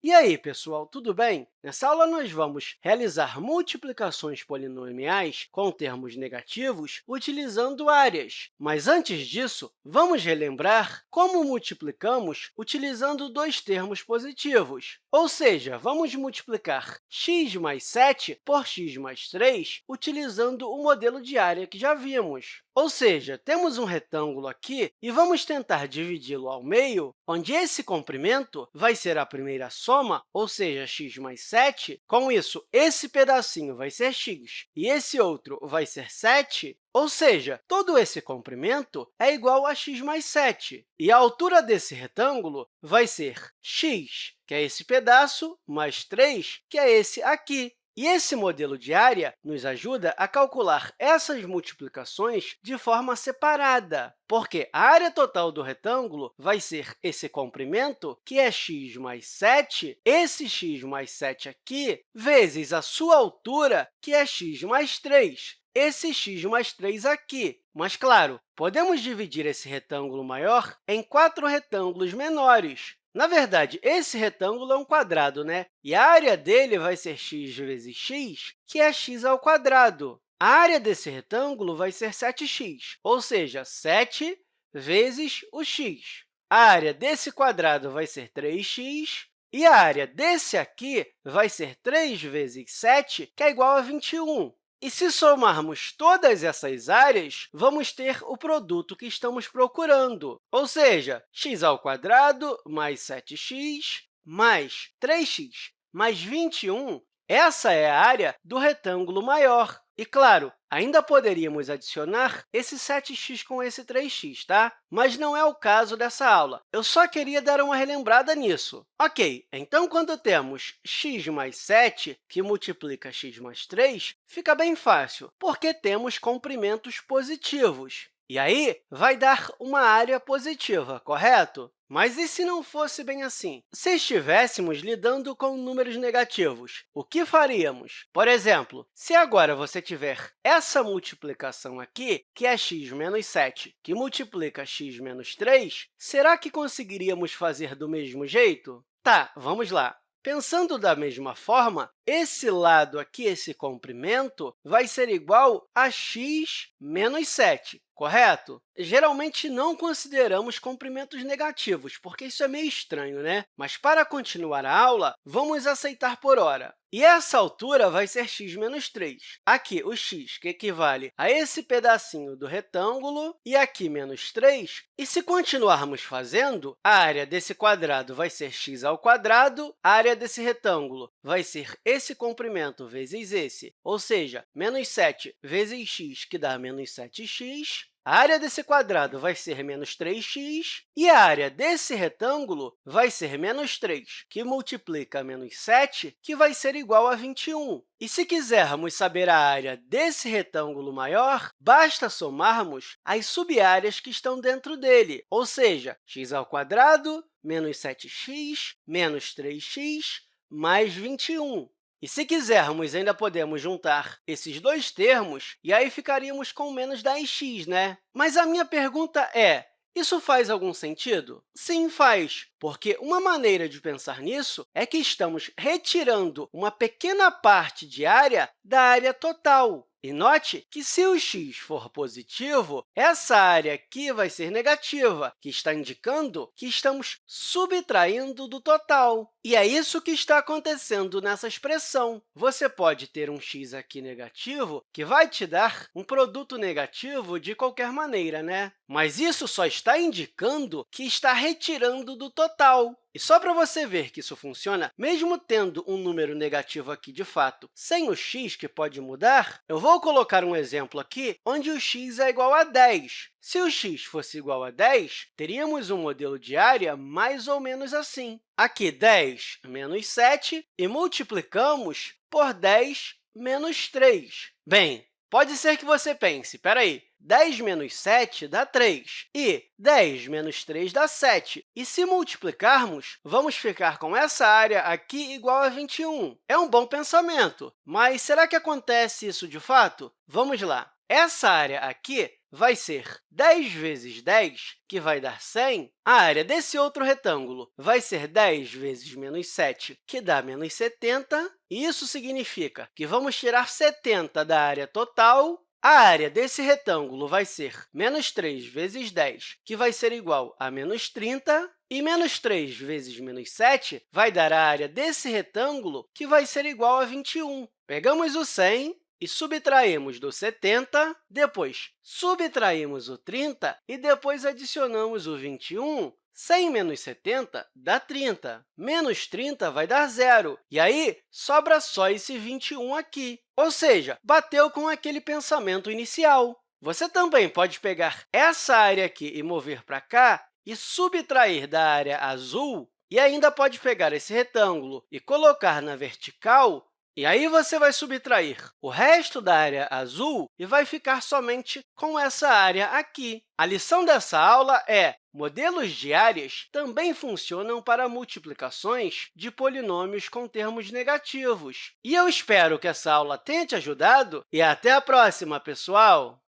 E aí, pessoal, tudo bem? Nessa aula, nós vamos realizar multiplicações polinomiais com termos negativos utilizando áreas. Mas, antes disso, vamos relembrar como multiplicamos utilizando dois termos positivos. Ou seja, vamos multiplicar x mais 7 por x mais 3 utilizando o modelo de área que já vimos. Ou seja, temos um retângulo aqui e vamos tentar dividi-lo ao meio, onde esse comprimento vai ser a primeira soma, ou seja, x mais 7. Com isso, esse pedacinho vai ser x e esse outro vai ser 7. Ou seja, todo esse comprimento é igual a x mais 7. E a altura desse retângulo vai ser x, que é esse pedaço, mais 3, que é esse aqui. E esse modelo de área nos ajuda a calcular essas multiplicações de forma separada, porque a área total do retângulo vai ser esse comprimento, que é x mais 7, esse x mais 7 aqui, vezes a sua altura, que é x mais 3, esse x mais 3 aqui. Mas, claro, podemos dividir esse retângulo maior em quatro retângulos menores, na verdade, esse retângulo é um quadrado, né? e a área dele vai ser x vezes x, que é x ao quadrado. A área desse retângulo vai ser 7x, ou seja, 7 vezes o x. A área desse quadrado vai ser 3x, e a área desse aqui vai ser 3 vezes 7, que é igual a 21. E se somarmos todas essas áreas, vamos ter o produto que estamos procurando, ou seja, x ao quadrado mais 7x mais 3x mais 21. Essa é a área do retângulo maior. E, claro, ainda poderíamos adicionar esse 7x com esse 3x, tá? mas não é o caso dessa aula. Eu só queria dar uma relembrada nisso. Ok, então, quando temos x mais 7, que multiplica x mais 3, fica bem fácil, porque temos comprimentos positivos. E aí, vai dar uma área positiva, correto? Mas e se não fosse bem assim? Se estivéssemos lidando com números negativos, o que faríamos? Por exemplo, se agora você tiver essa multiplicação aqui, que é x menos 7, que multiplica x menos 3, será que conseguiríamos fazer do mesmo jeito? Tá, vamos lá. Pensando da mesma forma, esse lado aqui, esse comprimento, vai ser igual a x menos 7 correto? Geralmente, não consideramos comprimentos negativos, porque isso é meio estranho, né? Mas, para continuar a aula, vamos aceitar por hora. E essa altura vai ser x menos 3. Aqui, o x, que equivale a esse pedacinho do retângulo, e aqui, menos 3. E se continuarmos fazendo, a área desse quadrado vai ser x ao quadrado, a área desse retângulo vai ser esse comprimento vezes esse, ou seja, menos 7 vezes x, que dá menos 7x, a área desse quadrado vai ser menos 3x e a área desse retângulo vai ser menos 3, que multiplica menos 7, que vai ser igual a 21. E se quisermos saber a área desse retângulo maior, basta somarmos as subáreas que estão dentro dele, ou seja, x ao quadrado menos 7x menos 3x mais 21. E se quisermos, ainda podemos juntar esses dois termos, e aí ficaríamos com menos 10x, né? Mas a minha pergunta é, isso faz algum sentido? Sim, faz, porque uma maneira de pensar nisso é que estamos retirando uma pequena parte de área da área total. E note que, se o x for positivo, essa área aqui vai ser negativa, que está indicando que estamos subtraindo do total. E é isso que está acontecendo nessa expressão. Você pode ter um x aqui negativo, que vai te dar um produto negativo de qualquer maneira, né? Mas isso só está indicando que está retirando do total. E só para você ver que isso funciona, mesmo tendo um número negativo aqui de fato, sem o x, que pode mudar, eu vou colocar um exemplo aqui onde o x é igual a 10. Se o x fosse igual a 10, teríamos um modelo de área mais ou menos assim. Aqui, 10 menos 7, e multiplicamos por 10 menos 3. Bem, pode ser que você pense, espera aí, 10 menos 7 dá 3, e 10 menos 3 dá 7. E se multiplicarmos, vamos ficar com essa área aqui igual a 21. É um bom pensamento, mas será que acontece isso de fato? Vamos lá. essa área aqui vai ser 10 vezes 10, que vai dar 100. A área desse outro retângulo vai ser 10 vezes menos 7, que dá menos 70. E isso significa que vamos tirar 70 da área total a área desse retângulo vai ser menos 3 vezes 10, que vai ser igual a menos 30, e menos 3 vezes menos 7 vai dar a área desse retângulo, que vai ser igual a 21. Pegamos o 100 e subtraímos do 70, depois subtraímos o 30 e depois adicionamos o 21, 100 menos 70 dá 30. Menos 30 vai dar zero. E aí, sobra só esse 21 aqui. Ou seja, bateu com aquele pensamento inicial. Você também pode pegar essa área aqui e mover para cá e subtrair da área azul, e ainda pode pegar esse retângulo e colocar na vertical e aí, você vai subtrair o resto da área azul e vai ficar somente com essa área aqui. A lição dessa aula é modelos de áreas também funcionam para multiplicações de polinômios com termos negativos. E eu espero que essa aula tenha te ajudado e até a próxima, pessoal!